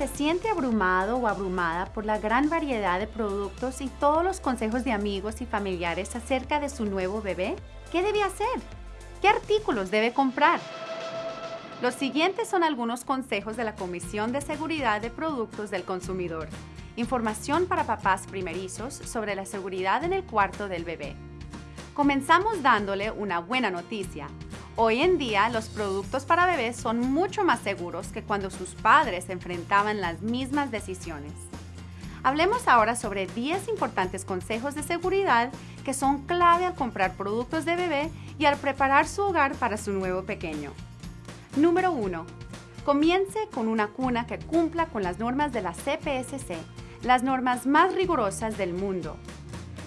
se siente abrumado o abrumada por la gran variedad de productos y todos los consejos de amigos y familiares acerca de su nuevo bebé? ¿Qué debe hacer? ¿Qué artículos debe comprar? Los siguientes son algunos consejos de la Comisión de Seguridad de Productos del Consumidor. Información para papás primerizos sobre la seguridad en el cuarto del bebé. Comenzamos dándole una buena noticia. Hoy en día los productos para bebés son mucho más seguros que cuando sus padres enfrentaban las mismas decisiones. Hablemos ahora sobre 10 importantes consejos de seguridad que son clave al comprar productos de bebé y al preparar su hogar para su nuevo pequeño. Número 1. Comience con una cuna que cumpla con las normas de la CPSC, las normas más rigurosas del mundo.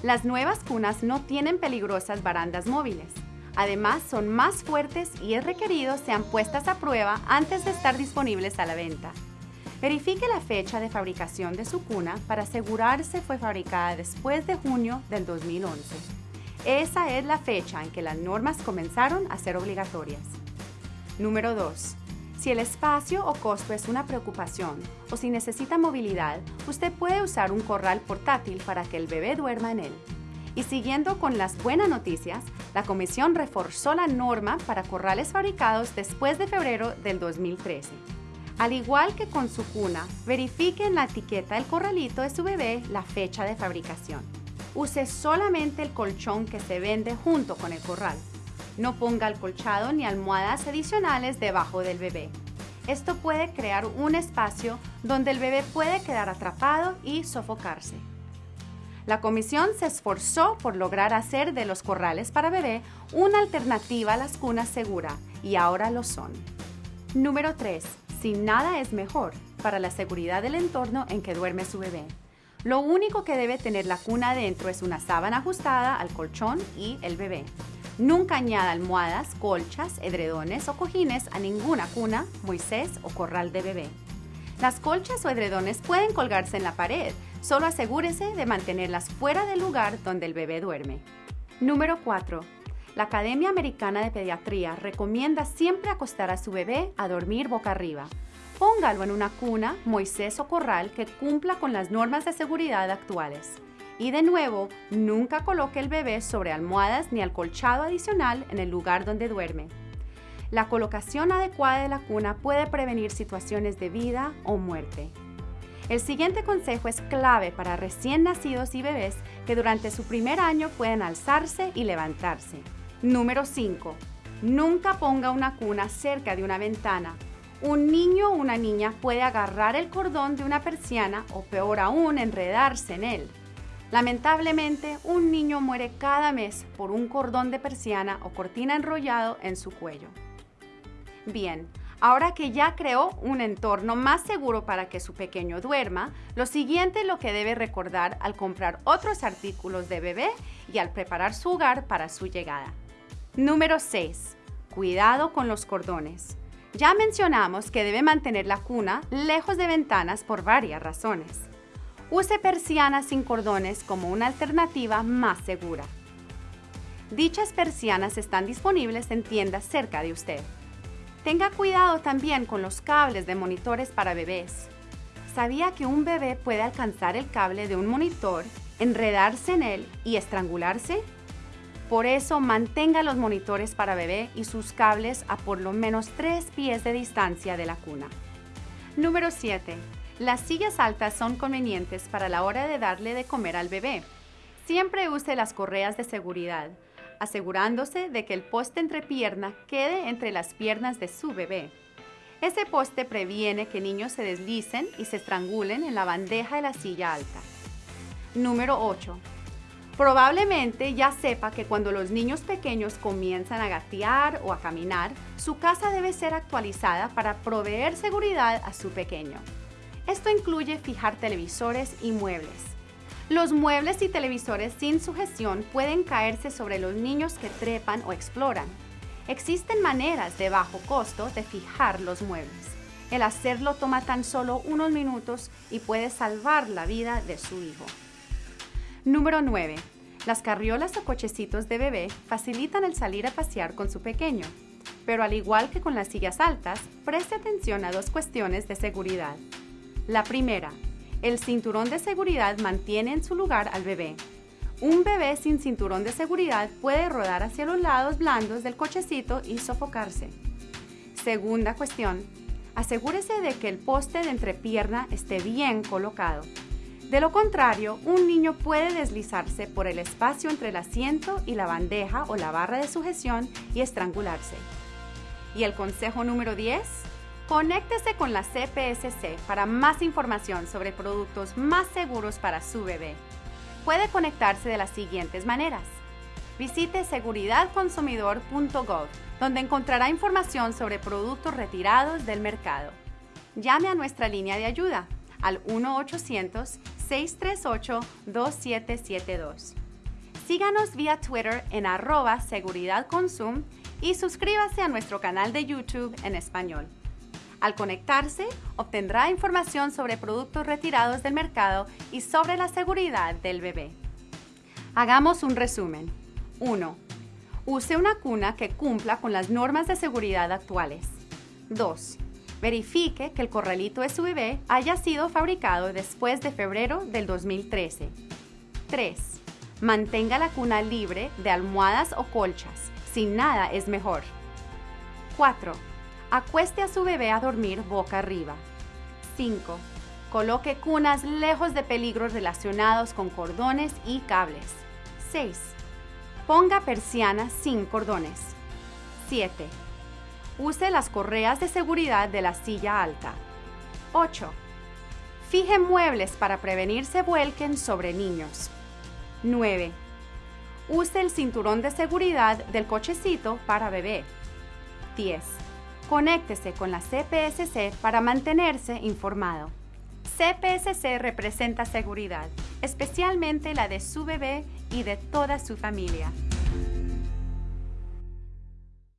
Las nuevas cunas no tienen peligrosas barandas móviles. Además, son más fuertes y es requerido sean puestas a prueba antes de estar disponibles a la venta. Verifique la fecha de fabricación de su cuna para asegurarse fue fabricada después de junio del 2011. Esa es la fecha en que las normas comenzaron a ser obligatorias. Número 2. Si el espacio o costo es una preocupación o si necesita movilidad, usted puede usar un corral portátil para que el bebé duerma en él. Y siguiendo con las buenas noticias, la Comisión reforzó la norma para corrales fabricados después de febrero del 2013. Al igual que con su cuna, verifique en la etiqueta del corralito de su bebé la fecha de fabricación. Use solamente el colchón que se vende junto con el corral. No ponga alcolchado ni almohadas adicionales debajo del bebé. Esto puede crear un espacio donde el bebé puede quedar atrapado y sofocarse. La comisión se esforzó por lograr hacer de los corrales para bebé una alternativa a las cunas segura y ahora lo son. Número 3 sin nada es mejor para la seguridad del entorno en que duerme su bebé. Lo único que debe tener la cuna adentro es una sábana ajustada al colchón y el bebé. Nunca añada almohadas, colchas, edredones o cojines a ninguna cuna, Moisés o corral de bebé. Las colchas o edredones pueden colgarse en la pared, solo asegúrese de mantenerlas fuera del lugar donde el bebé duerme. Número 4 la Academia Americana de Pediatría recomienda siempre acostar a su bebé a dormir boca arriba. Póngalo en una cuna, Moisés o corral que cumpla con las normas de seguridad actuales. Y de nuevo, nunca coloque el bebé sobre almohadas ni alcolchado adicional en el lugar donde duerme. La colocación adecuada de la cuna puede prevenir situaciones de vida o muerte. El siguiente consejo es clave para recién nacidos y bebés que durante su primer año pueden alzarse y levantarse. Número 5. Nunca ponga una cuna cerca de una ventana. Un niño o una niña puede agarrar el cordón de una persiana o peor aún enredarse en él. Lamentablemente, un niño muere cada mes por un cordón de persiana o cortina enrollado en su cuello. Bien, ahora que ya creó un entorno más seguro para que su pequeño duerma, lo siguiente es lo que debe recordar al comprar otros artículos de bebé y al preparar su hogar para su llegada. Número 6. Cuidado con los cordones. Ya mencionamos que debe mantener la cuna lejos de ventanas por varias razones. Use persianas sin cordones como una alternativa más segura. Dichas persianas están disponibles en tiendas cerca de usted. Tenga cuidado también con los cables de monitores para bebés. ¿Sabía que un bebé puede alcanzar el cable de un monitor, enredarse en él y estrangularse? Por eso mantenga los monitores para bebé y sus cables a por lo menos 3 pies de distancia de la cuna. Número 7. Las sillas altas son convenientes para la hora de darle de comer al bebé. Siempre use las correas de seguridad, asegurándose de que el poste entre pierna quede entre las piernas de su bebé. Ese poste previene que niños se deslicen y se estrangulen en la bandeja de la silla alta. Número 8. Probablemente ya sepa que cuando los niños pequeños comienzan a gatear o a caminar, su casa debe ser actualizada para proveer seguridad a su pequeño. Esto incluye fijar televisores y muebles. Los muebles y televisores sin sujeción pueden caerse sobre los niños que trepan o exploran. Existen maneras de bajo costo de fijar los muebles. El hacerlo toma tan solo unos minutos y puede salvar la vida de su hijo. Número 9. Las carriolas o cochecitos de bebé facilitan el salir a pasear con su pequeño, pero al igual que con las sillas altas, preste atención a dos cuestiones de seguridad. La primera, el cinturón de seguridad mantiene en su lugar al bebé. Un bebé sin cinturón de seguridad puede rodar hacia los lados blandos del cochecito y sofocarse. Segunda cuestión, asegúrese de que el poste de entrepierna esté bien colocado. De lo contrario, un niño puede deslizarse por el espacio entre el asiento y la bandeja o la barra de sujeción y estrangularse. Y el consejo número 10, conéctese con la CPSC para más información sobre productos más seguros para su bebé. Puede conectarse de las siguientes maneras. Visite seguridadconsumidor.gov, donde encontrará información sobre productos retirados del mercado. Llame a nuestra línea de ayuda al 1-800-638-2772. Síganos vía Twitter en arroba seguridadconsum y suscríbase a nuestro canal de YouTube en español. Al conectarse, obtendrá información sobre productos retirados del mercado y sobre la seguridad del bebé. Hagamos un resumen. 1. Use una cuna que cumpla con las normas de seguridad actuales. 2. Verifique que el corralito de su bebé haya sido fabricado después de febrero del 2013. 3. Mantenga la cuna libre de almohadas o colchas. Sin nada es mejor. 4. Acueste a su bebé a dormir boca arriba. 5. Coloque cunas lejos de peligros relacionados con cordones y cables. 6. Ponga persianas sin cordones. 7. Use las correas de seguridad de la silla alta. 8. Fije muebles para prevenir se vuelquen sobre niños. 9. Use el cinturón de seguridad del cochecito para bebé. 10. Conéctese con la CPSC para mantenerse informado. CPSC representa seguridad, especialmente la de su bebé y de toda su familia.